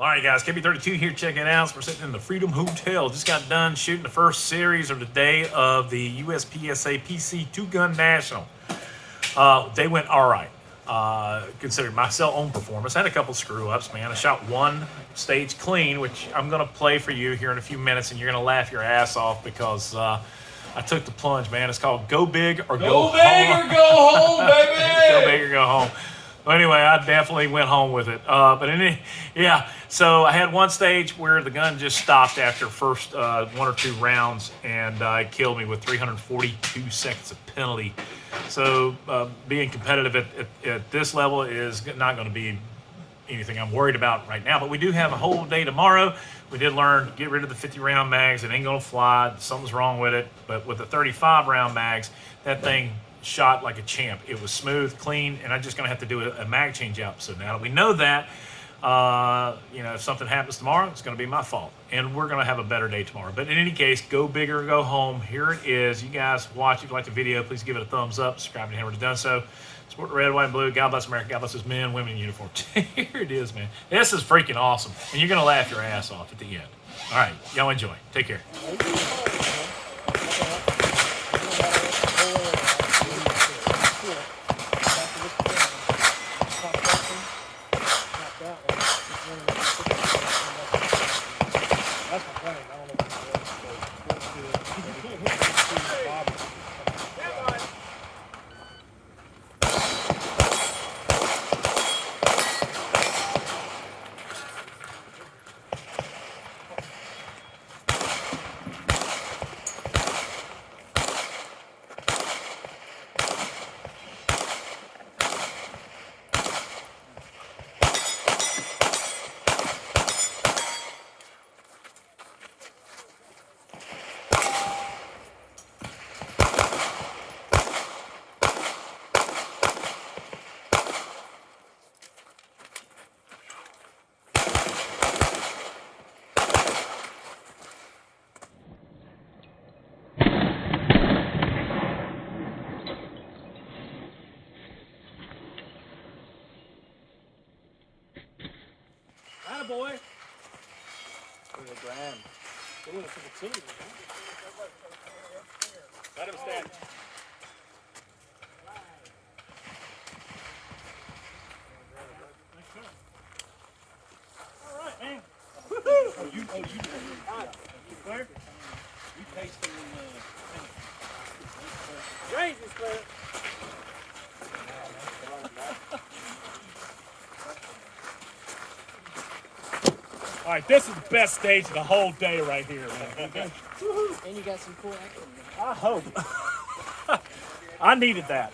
All right, guys, KB32 here checking out. We're sitting in the Freedom Hotel. Just got done shooting the first series of the day of the USPSA PC Two Gun National. Uh, they went all right. Uh, considering my cell own performance, I had a couple screw ups, man. I shot one stage clean, which I'm going to play for you here in a few minutes, and you're going to laugh your ass off because uh, I took the plunge, man. It's called Go Big or Go, Go big Home. or go home, baby. go big or go home. Well, anyway, I definitely went home with it. Uh, but any, yeah, so I had one stage where the gun just stopped after first uh, one or two rounds, and uh, it killed me with 342 seconds of penalty. So uh, being competitive at, at, at this level is not going to be anything I'm worried about right now. But we do have a whole day tomorrow. We did learn to get rid of the 50 round mags. It ain't gonna fly. Something's wrong with it. But with the 35 round mags, that thing shot like a champ. It was smooth, clean, and I'm just gonna have to do a, a mag change out. So now that we know that, uh, you know, if something happens tomorrow, it's gonna be my fault. And we're gonna have a better day tomorrow. But in any case, go big or go home. Here it is. You guys watch. If you like the video, please give it a thumbs up. Subscribe you haven't already done so. Support the red, white, and blue. God bless America. God bless his men, women in uniform. Here it is, man. This is freaking awesome. And you're going to laugh your ass off at the end. All right. Y'all enjoy. Take care. Attaboy. For the grand. Doing it for the team. Let him stand. All right, man. Oh, you, oh, you, you clear? You tasting the, uh, Range is clear. All right, this is the best stage of the whole day right here, man. And you got some cool action. I hope. I needed that.